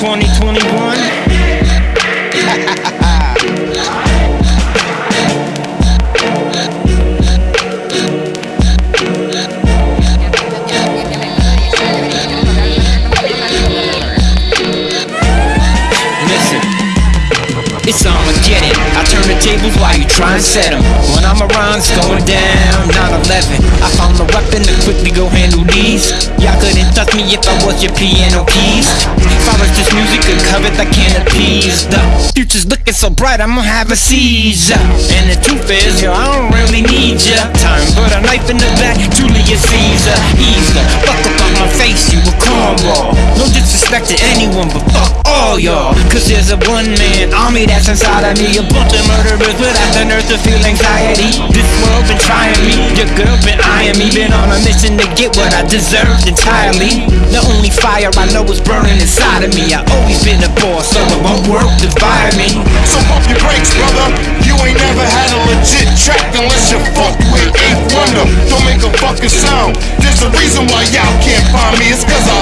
2021. Listen, it's Armageddon. I turn the tables while you try and set 'em. When I'm around, it's going down. 9-11. I found the weapon to quickly go handle these. Y'all couldn't touch me if I was your piano keys. Just music, I can't appease. The future's looking so bright, I'm gonna have a seizure. And the truth is, yo, I don't really need ya. Time, put a knife in the back, Julius Caesar. The fuck up on my face, you a cornball. No disrespect to anyone, but fuck all y'all. Cause there's a one man army that's inside of me. A bunch of murderers without the nerve to feel anxiety. This world been trying me, your girl been eyeing me. Been on a mission to get what I deserved entirely. Fire I know it's burning inside of me. I always been a boss, so it won't work to fire me. So pump your brakes, brother. You ain't never had a legit track unless you fuck with Eighth Wonder. Don't make a fucking sound. There's a reason why y'all can't find me. It's cause I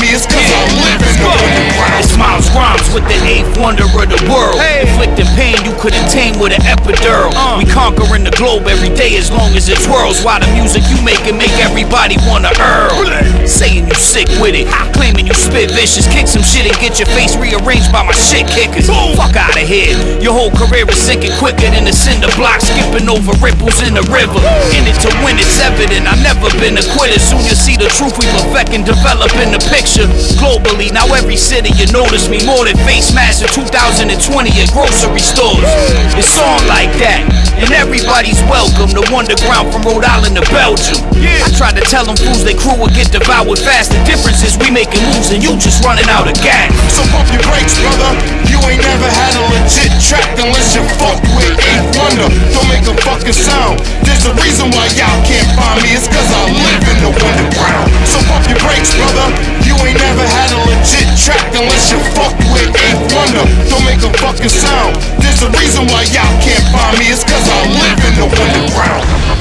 me. It's cause I in the underground. It's Miles Grimes with the eighth wonder of the world. Inflicting pain you couldn't tame with an epidural. Uh. We conquering the globe every day as long as it twirls. While the music you make it make everybody wanna earl. Saying you sick with it, claiming you spit vicious. Kick some shit and get your face rearranged by my shit kickers. Fuck out of here. Your whole career is sinking quicker than the cinder block, skipping over ripples in the river. In it to win, it's evident. I've never been a quitter. Soon you'll see the truth we perfect and develop in the picture. Globally, now every city you notice me more than face masks in 2020 at grocery stores. It's on like that, and everybody's welcome. The underground from Rhode Island to Belgium. I tried to tell them fools they crew would get devoured fast. The difference is we making moves and you just running out of gas. So pump your brakes, brother. You ain't never had a legit track unless you fuck with Eighth Wonder. Don't make a fucking sound. There's a reason why y'all can't find me. It's sound. There's a reason why y'all can't find me. It's cause I live in the underground.